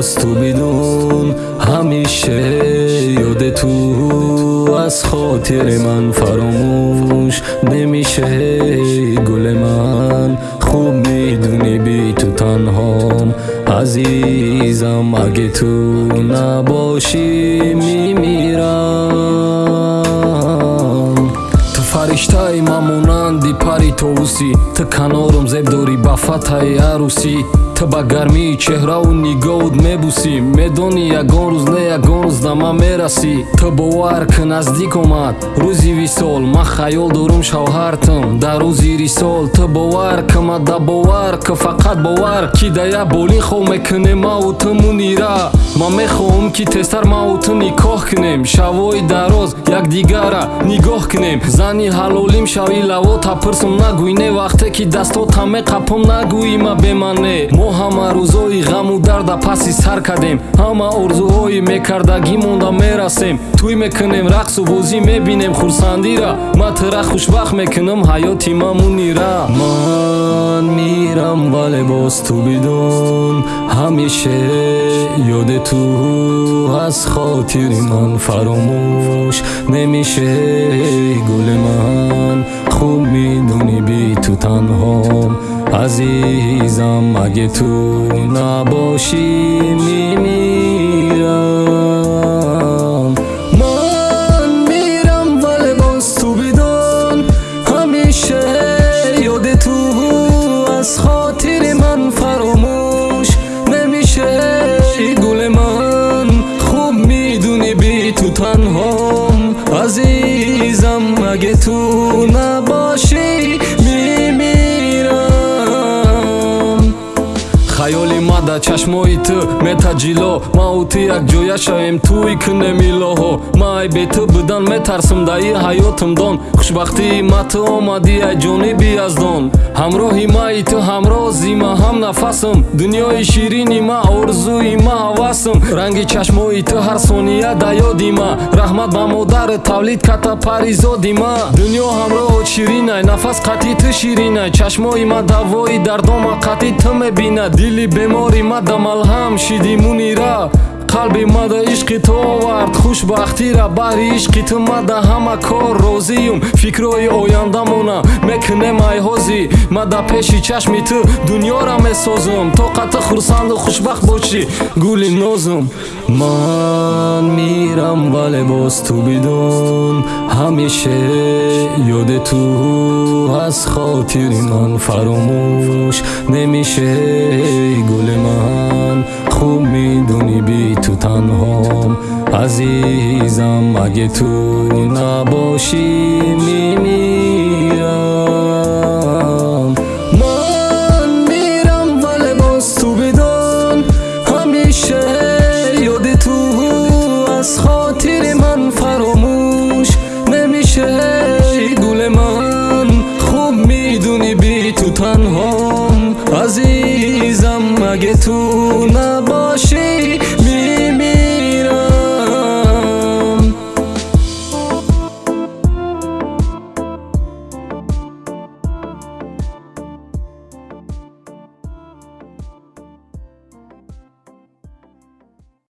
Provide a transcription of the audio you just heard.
باز تو بدون همیشه یاد تو از خاطر من فراموش نمیشه. گل من خوب می‌دونی بی تو تنهام. عزیزم اگه تو نباشی میمیرم. تو فرشتای مامونندی پری توسی. تو کنارم زب داری با عروسی. то ба гармии чеҳраву нигоҳут мебусӣ. Медонӣ ягон рӯз не ягон рӯз дама мерасӣ. Ту бовар кӣ наздик омад. Рӯзи висол ман хаёл дорум шавҳартам. Дар рӯзи рисол ту бовар кӣ ма да бовар кӣ фақат бовар. Ки дая болин хо мекунем мау ту мунира. Ман мехоҳам ки тезтар мау ту никоҳ кунем. Шавои дароз якдигара нигоҳ кунем. Зани ҳалолим шави лаво тапирсум нагӯй. Не вақте ки дастотаме қапом нагӯима бемане. Мо ҳама рӯзои ғаму дарда паси сар кардем. Ҳама орзуҳои мекардагӣ монда мерасем. Тӯй мекунем рақсу бозӣ мебинем хурсандира. Ма тура хушбахт мекунам ҳаёти ма мунира ман мирам вале боз ту бидон. Ҳамеша ёди ту аз хотири ман фаромӯш. Немешавӣ гули ман хуб медонӣ би ту танҳом عزیزم اگه تو نباشی میمیرم. من میرم ولی باز تو بدون همیشه یاد تو از خاطر من فراموش نمیشه. گل من خوب می‌دونی بی تو تنهام. عزیزم اگه تو نباشی хаёли мада чашмои ту метаҷило. Мау ту якҷоя шавем. Туи кунемилоҳо май бе ту будан метарсам даи ҳаётам дон. Хушбахтии ма ту омадӣ ай ҷониби яздон ҳамроҳи маи ту ҳамрози ма ҳам нафасам дунёи ширини ма орзуи ма ҳавасам ранги чашмои ту ҳар сония да ёди ма. Раҳмат ба модару тавлид ката паризоди ма. Дунё ҳамроҳот ширинай. Нафас қатъи ту ширинай. Чашмои ма давои дардома қатъи ту мебинад. Дили бемори ма да малҳам шиди мунира қалби мада ишқи ту овард хушбахтира баҳри ишқи ту мада ҳама кор розиюм фикрои ояндамона мекунем айҳозӣ мада пеши чашми ту дунёра месозам то қатъ хурсанду хушбахт бошӣ гули нозум ман мирам вале боз ту бидон ҳамеша ёди ту аз хотири ман фаромӯш نمیشه گل من خوب می‌دونی بی تو تنهام. عزیزم اگه تو نباشی میمیرم. من میرم ولی باز تو بدان. همیشه یاد تو از خاطر من فراموش نمیشه. گل من خوب می‌دونی بی تو تنهام. 土。